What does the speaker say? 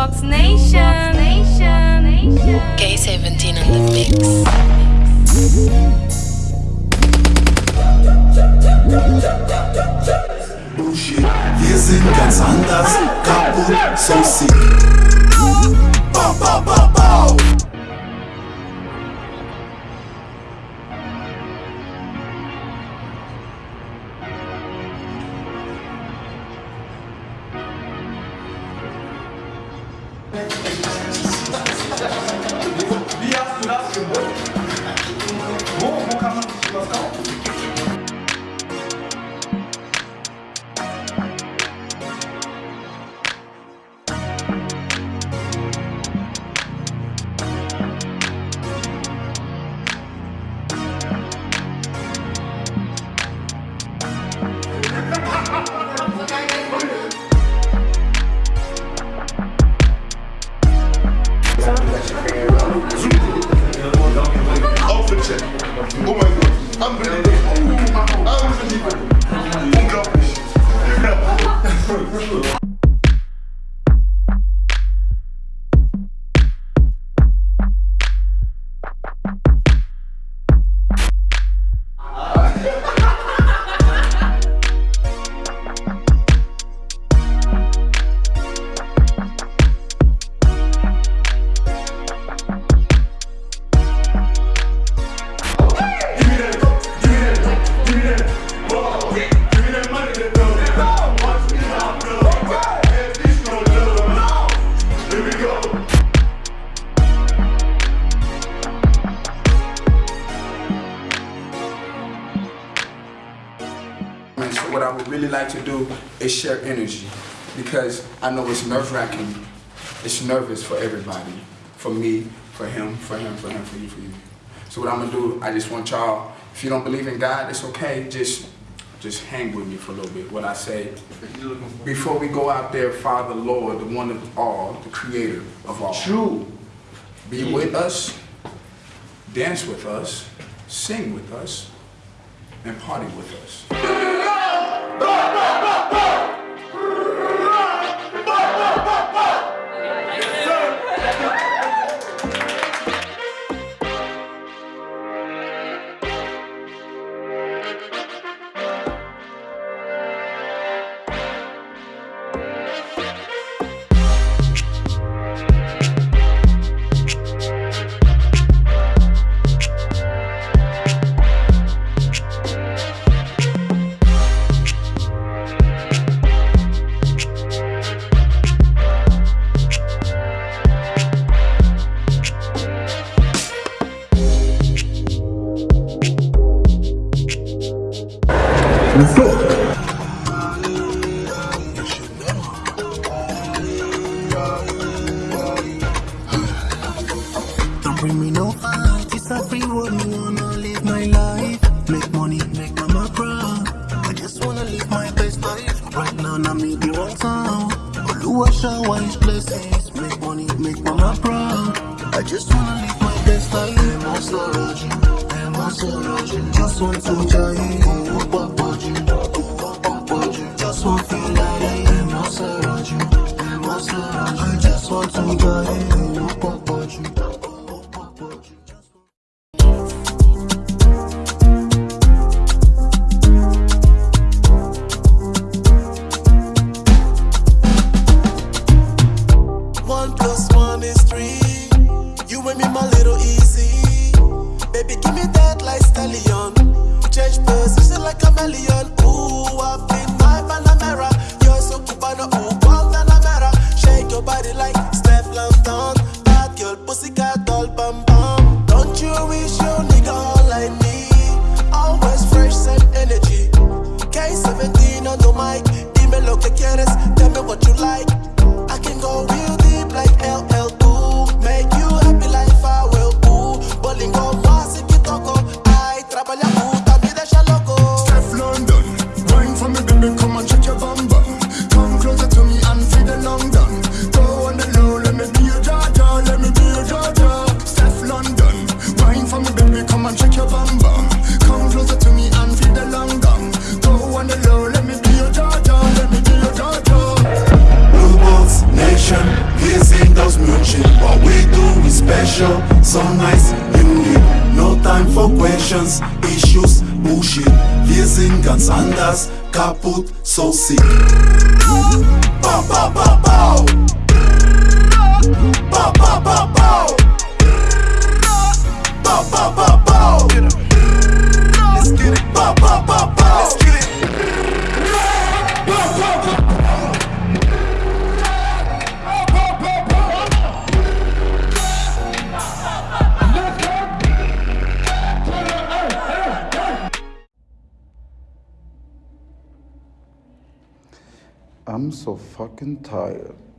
Fox Nation. Nation. Nation. K17 on the mix. Bullshit. Wir sind ganz anders, kaputt, so sick. ますか？Would really like to do is share energy because I know it's nerve wracking. It's nervous for everybody. For me, for him, for him, for him, for you, for you. So what I'm gonna do, I just want y'all, if you don't believe in God, it's okay. Just just hang with me for a little bit. What I say. Before we go out there, Father, Lord, the one of all, the creator of all. True. Be with us, dance with us, sing with us, and party with us. Don't Emo Soroju. Just want to jive. Questions, issues, bullshit. Wir sind ganz anders, kaputt, so sick. Bow, bow, bow, bow. I'm so fucking tired.